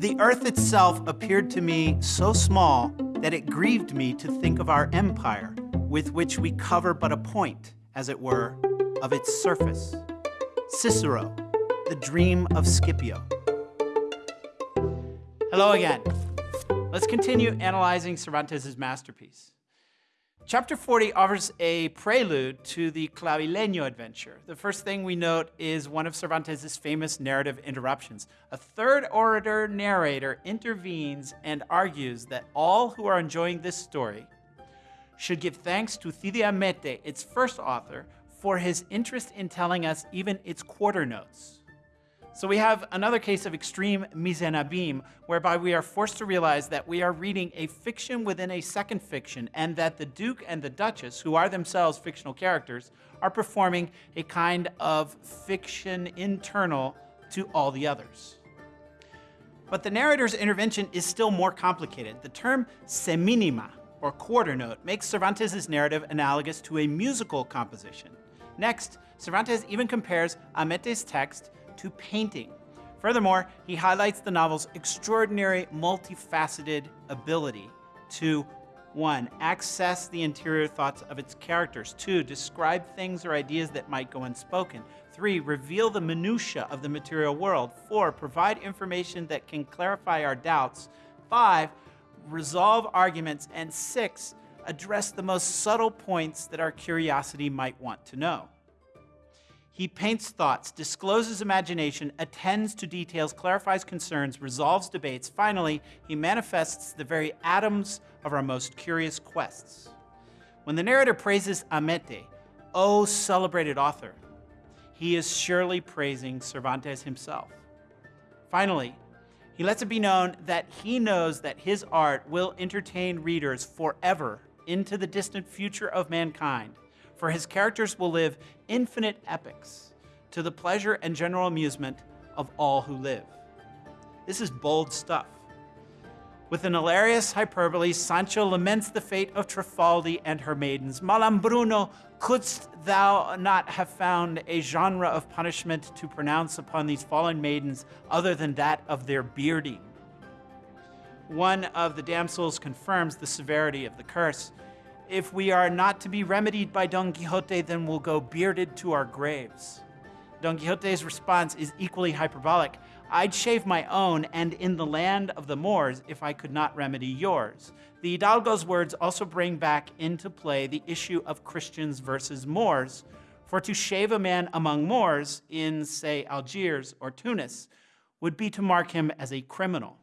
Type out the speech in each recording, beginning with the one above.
The earth itself appeared to me so small that it grieved me to think of our empire, with which we cover but a point, as it were, of its surface. Cicero, The Dream of Scipio. Hello again. Let's continue analyzing Cervantes' masterpiece. Chapter 40 offers a prelude to the Clavileño adventure. The first thing we note is one of Cervantes' famous narrative interruptions. A third orator narrator intervenes and argues that all who are enjoying this story should give thanks to Cide Hamete, its first author, for his interest in telling us even its quarter notes. So we have another case of extreme mise en abîme, whereby we are forced to realize that we are reading a fiction within a second fiction, and that the Duke and the Duchess, who are themselves fictional characters, are performing a kind of fiction internal to all the others. But the narrator's intervention is still more complicated. The term semínima, or quarter note, makes Cervantes' narrative analogous to a musical composition. Next, Cervantes even compares Hamete's text to painting. Furthermore, he highlights the novel's extraordinary multifaceted ability to one, access the interior thoughts of its characters. Two, describe things or ideas that might go unspoken. Three, reveal the minutiae of the material world. Four, provide information that can clarify our doubts. Five, resolve arguments. And six, address the most subtle points that our curiosity might want to know. He paints thoughts, discloses imagination, attends to details, clarifies concerns, resolves debates. Finally, he manifests the very atoms of our most curious quests. When the narrator praises Hamete, O celebrated author, he is surely praising Cervantes himself. Finally, he lets it be known that he knows that his art will entertain readers forever into the distant future of mankind for his characters will live infinite epics to the pleasure and general amusement of all who live. This is bold stuff. With an hilarious hyperbole, Sancho laments the fate of Trifaldi and her maidens. Malambruno, couldst thou not have found a genre of punishment to pronounce upon these fallen maidens other than that of their bearding? One of the damsels confirms the severity of the curse if we are not to be remedied by Don Quixote, then we'll go bearded to our graves. Don Quixote's response is equally hyperbolic. I'd shave my own, and in the land of the Moors, if I could not remedy yours. The Hidalgo's words also bring back into play the issue of Christians versus Moors, for to shave a man among Moors in, say, Algiers or Tunis would be to mark him as a criminal.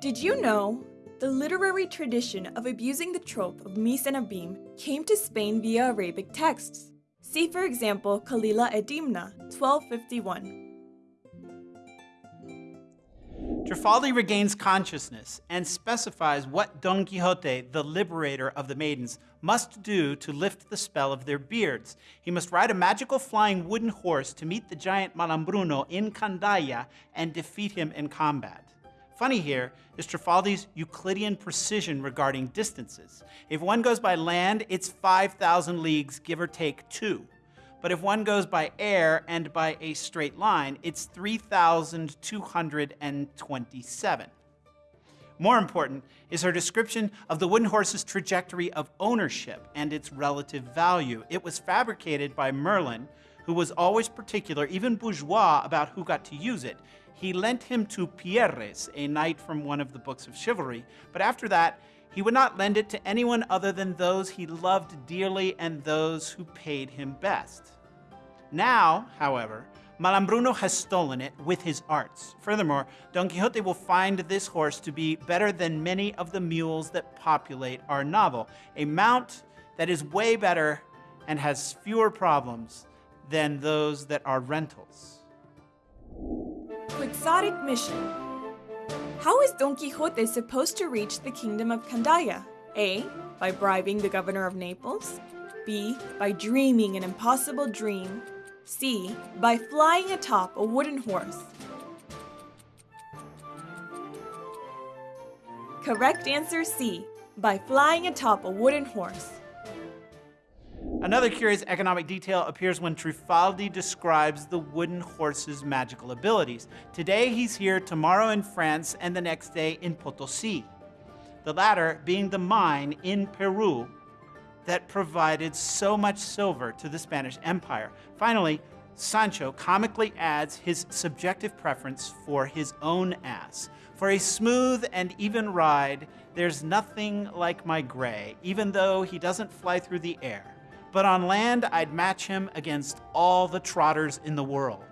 Did you know the literary tradition of abusing the trope of Mise en abîme came to Spain via Arabic texts. See for example Kalila Edimna, 1251. Trifaldi regains consciousness and specifies what Don Quixote, the liberator of the maidens, must do to lift the spell of their beards. He must ride a magical flying wooden horse to meet the giant Malambruno in Candaya and defeat him in combat. Funny here is Trifaldi's Euclidean precision regarding distances. If one goes by land, it's 5,000 leagues, give or take two. But if one goes by air and by a straight line, it's 3,227. More important is her description of the wooden horse's trajectory of ownership and its relative value. It was fabricated by Merlin, who was always particular, even bourgeois, about who got to use it he lent him to Pierres, a knight from one of the books of chivalry, but after that, he would not lend it to anyone other than those he loved dearly and those who paid him best. Now, however, Malambruno has stolen it with his arts. Furthermore, Don Quixote will find this horse to be better than many of the mules that populate our novel, a mount that is way better and has fewer problems than those that are rentals. Quixotic mission. How is Don Quixote supposed to reach the kingdom of Candaya? A. By bribing the governor of Naples. B. By dreaming an impossible dream. C. By flying atop a wooden horse. Correct answer C. By flying atop a wooden horse. Another curious economic detail appears when Trifaldi describes the wooden horse's magical abilities. Today he's here, tomorrow in France, and the next day in Potosi. The latter being the mine in Peru that provided so much silver to the Spanish Empire. Finally, Sancho comically adds his subjective preference for his own ass. For a smooth and even ride, there's nothing like my gray, even though he doesn't fly through the air. But on land, I'd match him against all the trotters in the world.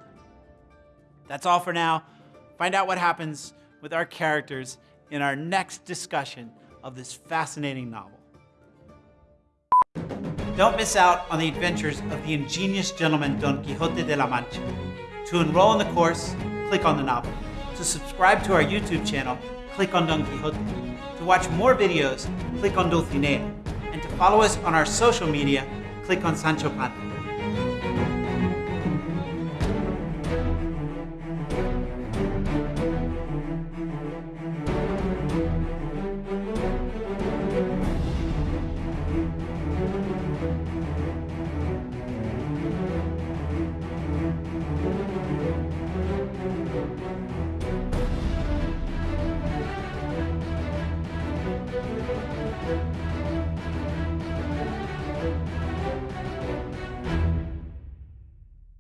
That's all for now. Find out what happens with our characters in our next discussion of this fascinating novel. Don't miss out on the adventures of the ingenious gentleman Don Quixote de la Mancha. To enroll in the course, click on the novel. To subscribe to our YouTube channel, click on Don Quixote. To watch more videos, click on Dulcinea. And to follow us on our social media, click on Sancho Panza.